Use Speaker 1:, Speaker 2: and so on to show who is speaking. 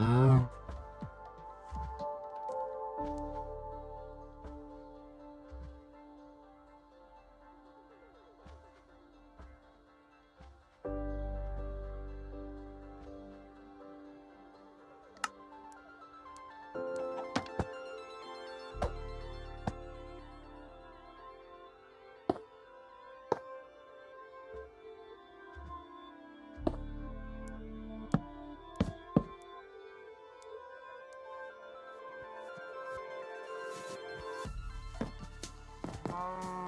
Speaker 1: Mm-hmm. Bye.